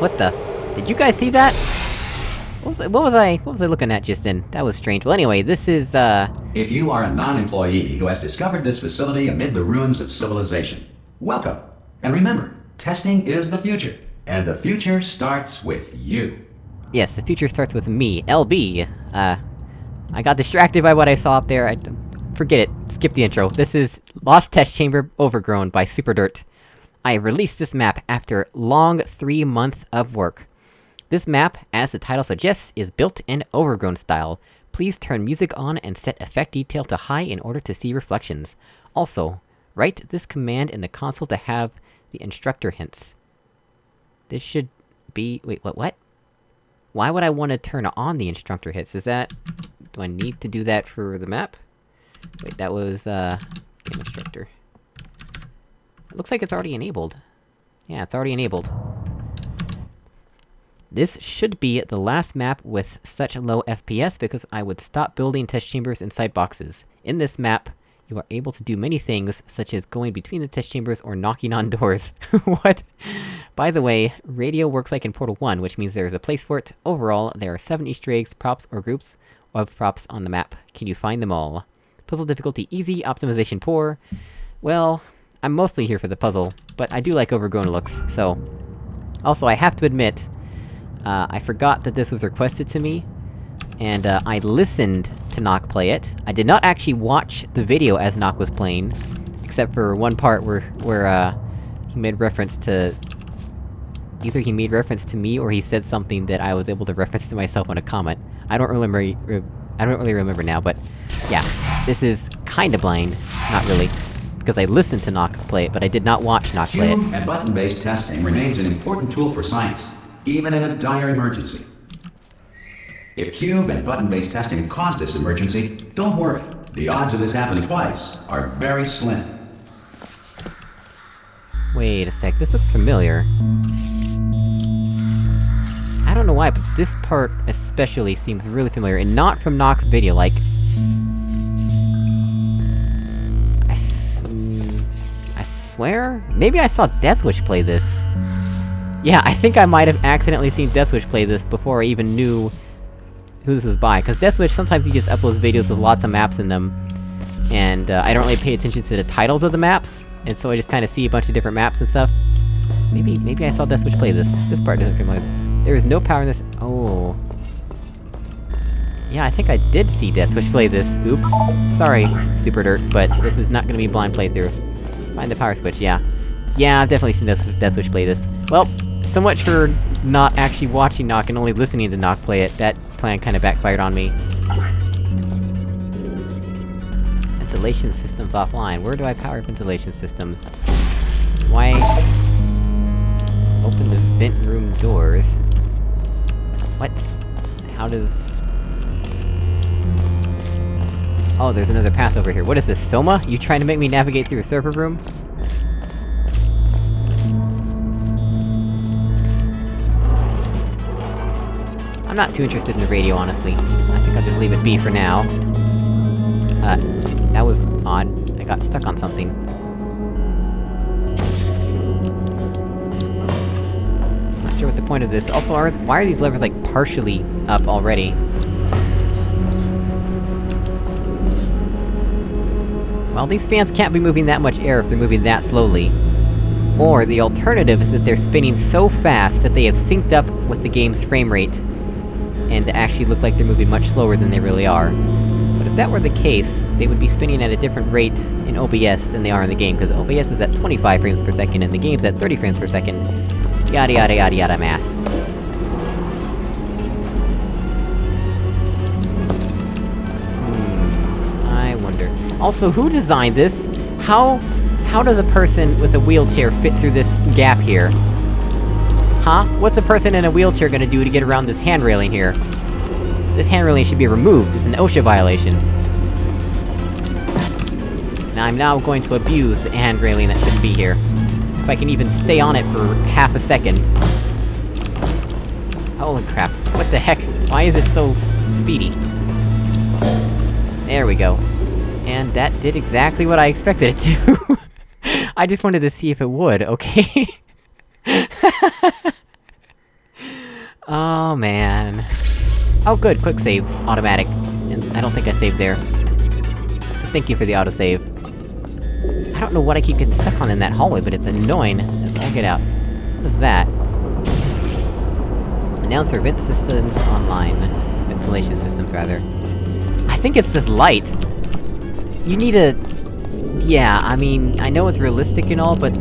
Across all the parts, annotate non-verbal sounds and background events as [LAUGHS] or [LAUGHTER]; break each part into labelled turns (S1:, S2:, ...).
S1: What the? Did you guys see that? What was, I, what was I- what was I looking at just then? That was strange. Well anyway, this is, uh...
S2: If you are a non-employee who has discovered this facility amid the ruins of civilization, welcome. And remember, testing is the future. And the future starts with you.
S1: Yes, the future starts with me, LB. Uh... I got distracted by what I saw up there, I... Forget it, skip the intro. This is Lost Test Chamber Overgrown by Superdirt. I released this map after long three months of work. This map, as the title suggests, is built in Overgrown style. Please turn music on and set effect detail to high in order to see reflections. Also, write this command in the console to have the instructor hints. This should be- wait, what, what? Why would I want to turn on the instructor hits? Is that... do I need to do that for the map? Wait, that was, uh... instructor. It looks like it's already enabled. Yeah, it's already enabled. This should be the last map with such low FPS because I would stop building test chambers inside boxes. In this map, you are able to do many things, such as going between the test chambers or knocking on [LAUGHS] doors. what? By the way, radio works like in Portal 1, which means there is a place for it. Overall, there are 7 easter eggs, props, or groups of props on the map. Can you find them all? Puzzle difficulty easy, optimization poor. Well, I'm mostly here for the puzzle, but I do like overgrown looks, so... Also, I have to admit, uh, I forgot that this was requested to me, and uh, I listened to Nock play it. I did not actually watch the video as Nock was playing, except for one part where- where, uh, he made reference to... Either he made reference to me, or he said something that I was able to reference to myself in a comment. I don't remember- re I don't really remember now, but... Yeah, this is kinda blind. Not really. Because I listened to Nock play it, but I did not watch Nock play it.
S2: And button-based testing remains an important tool for science, even in a dire emergency. If cube and button-based testing caused this emergency, don't worry. The odds of this happening twice are very slim.
S1: Wait a sec, this looks familiar. I don't know why, but this part especially seems really familiar, and not from Nock's video, like... swear? Maybe I saw Deathwish play this. Yeah, I think I might have accidentally seen Deathwish play this before I even knew who this was by, because Deathwish sometimes he just uploads videos with lots of maps in them, and uh, I don't really pay attention to the titles of the maps, and so I just kinda see a bunch of different maps and stuff. Maybe- maybe I saw Deathwish play this. This part doesn't familiar. There is no power in this- oh... Yeah, I think I did see Deathwish play this. Oops. Sorry, Super Dirt, but this is not gonna be blind playthrough. Find the power switch, yeah. Yeah, I've definitely seen Death Deathwish play this. Well, so much for not actually watching Nock and only listening to Nock play it. That plan kinda backfired on me. Ventilation systems offline. Where do I power ventilation systems? Why... Open the vent room doors. What? How does... Oh, there's another path over here. What is this, Soma? You trying to make me navigate through a server room? I'm not too interested in the radio, honestly. I think I'll just leave it be for now. Uh, that was odd. I got stuck on something. Not sure what the point of this- also, are- why are these levers, like, partially up already? Well, these fans can't be moving that much air if they're moving that slowly. Or, the alternative is that they're spinning so fast that they have synced up with the game's frame rate, and actually look like they're moving much slower than they really are. But if that were the case, they would be spinning at a different rate in OBS than they are in the game, because OBS is at 25 frames per second and the game's at 30 frames per second. Yada yada yada yada math. Also, who designed this? How... how does a person with a wheelchair fit through this gap here? Huh? What's a person in a wheelchair gonna do to get around this hand railing here? This hand railing should be removed, it's an OSHA violation. Now I'm now going to abuse the hand railing that shouldn't be here. If I can even stay on it for half a second. Holy crap, what the heck? Why is it so speedy? There we go. And that did exactly what I expected it to. [LAUGHS] I just wanted to see if it would, okay? [LAUGHS] Oh man. Oh good, quick saves, automatic. And I don't think I saved there. So thank you for the autosave. I don't know what I keep getting stuck on in that hallway, but it's annoying as all get out. What is that? Announcer vent systems online. Ventilation systems, rather. I think it's this light! You need a... Yeah, I mean, I know it's realistic and all, but...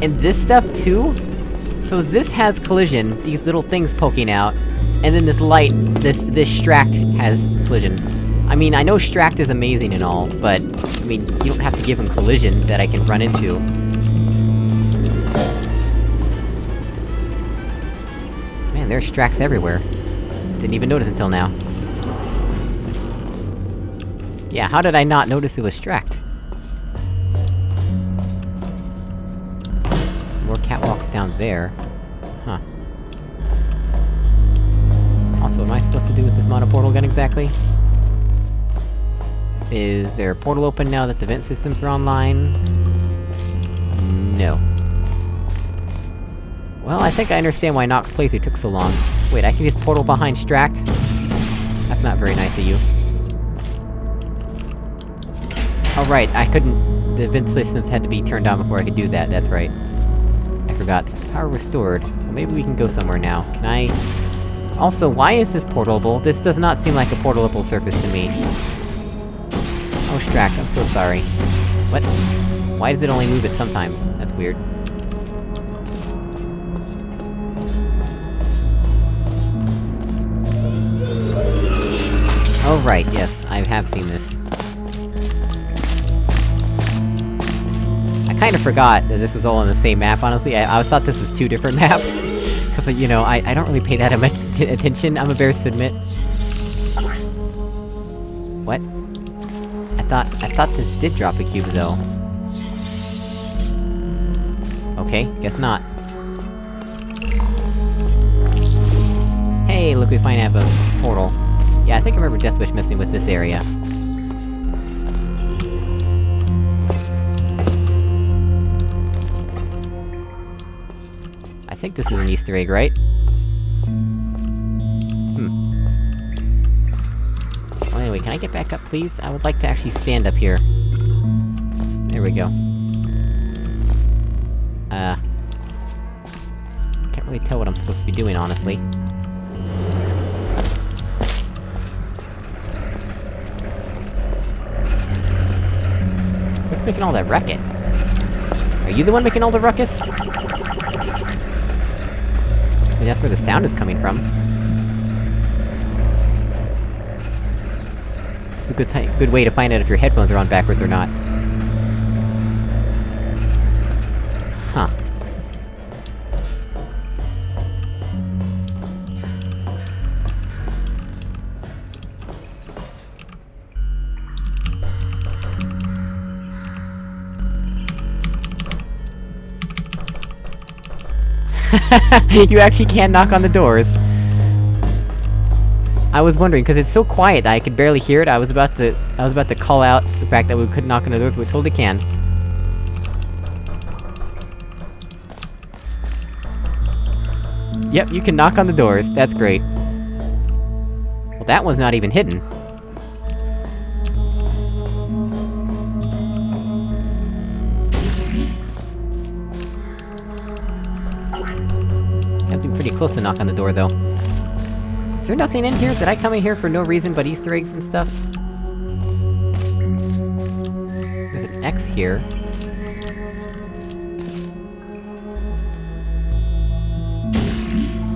S1: And this stuff, too? So this has collision, these little things poking out, and then this light, this- this Stract has collision. I mean, I know Stract is amazing and all, but... I mean, you don't have to give him collision that I can run into. Man, there's Stracts everywhere. Didn't even notice until now. Yeah, how did I not notice it was Stract? Some more catwalks down there. Huh. Also, what am I supposed to do with this monoportal gun exactly? Is there a portal open now that the vent systems are online? No. Well, I think I understand why Nox playthrough took so long. Wait, I can just portal behind Stract? That's not very nice of you. Oh right, I couldn't- the vent systems had to be turned on before I could do that, that's right. I forgot. Power restored. Well, maybe we can go somewhere now. Can I... Also, why is this portable? This does not seem like a portable surface to me. Oh, Stract, I'm so sorry. What? Why does it only move it sometimes? That's weird. Oh right, yes, I have seen this. Kinda forgot that this is all on the same map, honestly, I, I thought this was two different [LAUGHS] maps. Cause, you know, I, I don't really pay that [LAUGHS] much attention, I'm embarrassed to admit. What? I thought- I thought this did drop a cube, though. Okay, guess not. Hey, look, we finally have a portal. Yeah, I think I remember Deathwish messing with this area. Think this is an Easter egg, right? Hmm. Well, anyway, can I get back up, please? I would like to actually stand up here. There we go. Uh... Can't really tell what I'm supposed to be doing, honestly. What's making all that racket? Are you the one making all the ruckus? That's where the sound is coming from. This is a good good way to find out if your headphones are on backwards or not. [LAUGHS] you actually can knock on the doors. I was wondering, because it's so quiet that I could barely hear it, I was about to- I was about to call out the fact that we could knock on the doors, we totally can. Yep, you can knock on the doors, that's great. Well, that one's not even hidden. Close to knock on the door, though. Is there nothing in here? Did I come in here for no reason but Easter eggs and stuff? There's an X here.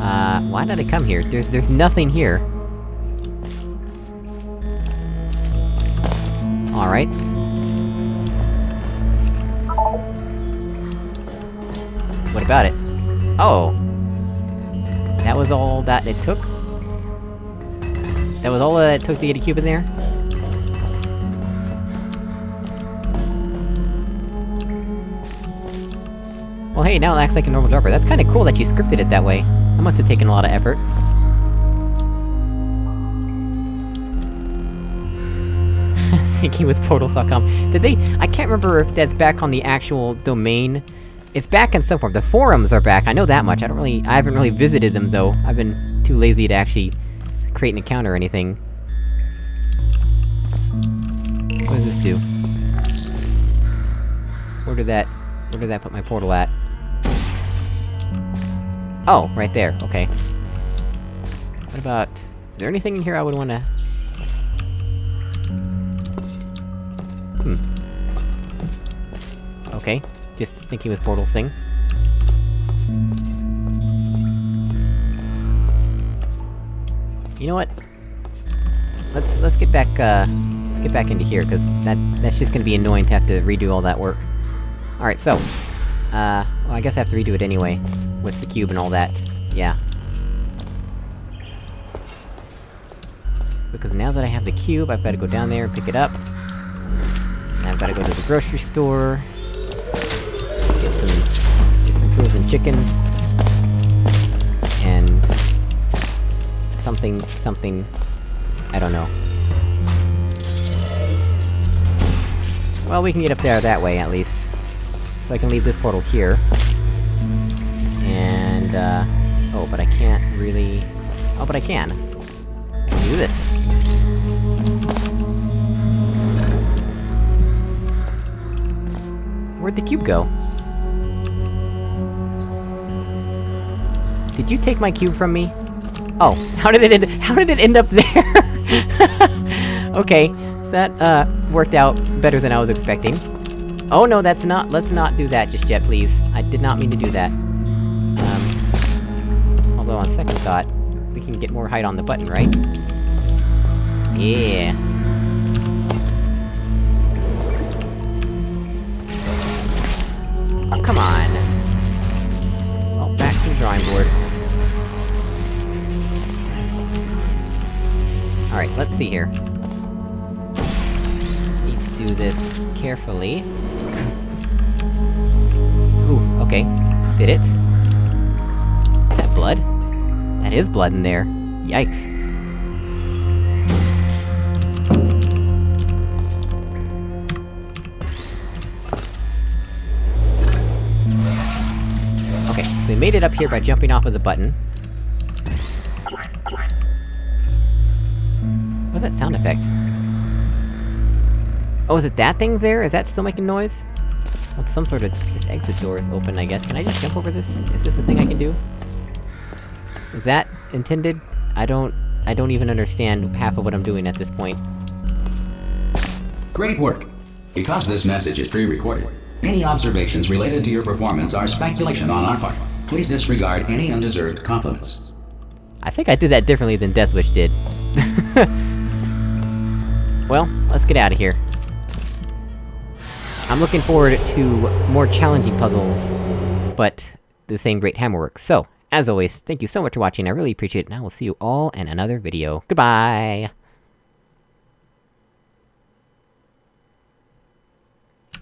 S1: Uh, why did I come here? There's- there's nothing here. Alright. What about it? Oh! Was all that it took? That was all that it took to get a cube in there? Well hey, now it acts like a normal dropper. That's kinda cool that you scripted it that way. That must have taken a lot of effort. [LAUGHS] Thinking with Portal.com. Did they- I can't remember if that's back on the actual domain, It's back in some form. The forums are back, I know that much. I don't really- I haven't really visited them, though. I've been too lazy to actually create an account or anything. What does this do? Where did that... where did that put my portal at? Oh, right there, okay. What about... is there anything in here I would wanna... Hmm. Okay, just thinking with portal thing. You know what? Let's- let's get back, uh... Let's get back into here, cause that- that's just gonna be annoying to have to redo all that work. Alright, so... Uh, well I guess I have to redo it anyway, with the cube and all that. Yeah. Because now that I have the cube, I've gotta go down there and pick it up. I've gotta go to the grocery store... Some... get some frozen chicken... And... Something... something... I don't know. Well, we can get up there that way, at least. So I can leave this portal here. And, uh... Oh, but I can't really... Oh, but I can! I can do this. Where'd the cube go? Did you take my cube from me? Oh, how did it how did it end up there? [LAUGHS] okay, that, uh, worked out better than I was expecting. Oh no, that's not- let's not do that just yet, please. I did not mean to do that. Um... Although on second thought, we can get more height on the button, right? Yeah. Oh, come on! Oh, back to the drawing board. Alright, let's see here. Need to do this carefully. Ooh, okay. Did it? Is that blood? That is blood in there. Yikes. Okay, so we made it up here by jumping off of the button. What's that sound effect? Oh, is it that thing there? Is that still making noise? Well, some sort of- this exit door is open, I guess. Can I just jump over this? Is this a thing I can do? Is that intended? I don't- I don't even understand half of what I'm doing at this point.
S2: Great work. Because this message is pre-recorded, any observations related to your performance are speculation on our part. Please disregard any undeserved compliments.
S1: I think I did that differently than Deathwish did. [LAUGHS] well, let's get out of here. I'm looking forward to more challenging puzzles, but the same great hammerwork. So, as always, thank you so much for watching, I really appreciate it, and I will see you all in another video. Goodbye!